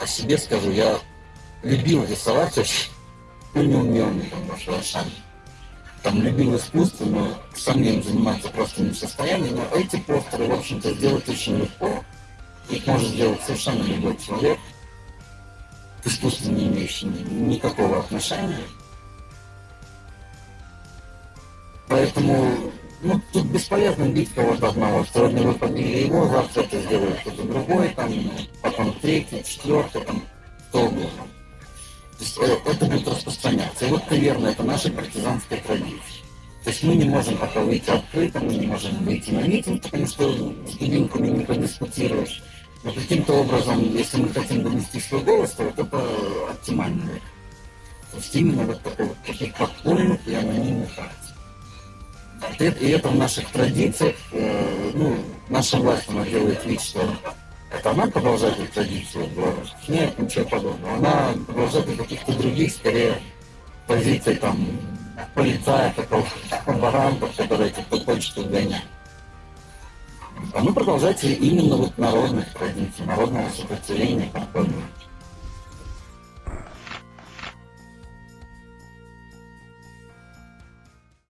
о себе скажу, я любил рисовать очень, ну не умел никогда совершенно. Там любил искусство, но сам им заниматься просто не в состоянии. Но эти постеры, в общем-то, сделать очень легко. Их может сделать совершенно любой человек, к искусству не имеющий никакого отношения. Поэтому ну, тут бесполезно бить кого-то одного. Сегодня вы побили его, завтра это сделает кто-то другой, там, потом третий, четвертый, там, кто угодно. То есть э, это будет распространяться. И вот, наверное, это наша партизанская традиция. То есть мы не можем пока выйти открыто, мы не можем выйти на митинг, потому что с студентами не подискутируешь. Но каким-то образом, если мы хотим донести свой голос, то вот это оптимально. То есть именно вот такой вот таких подпольных и анонимных акций. И это в наших традициях, э, ну, наша власть, она делает вид, что это она продолжает эту традицию в Беларуси? Нет, ничего подобного. Она продолжает и каких-то других, скорее, позиций там полицая, такого баранта, который этих почту гоняет. А мы продолжаем именно вот народных традиций, народного сопротивления, как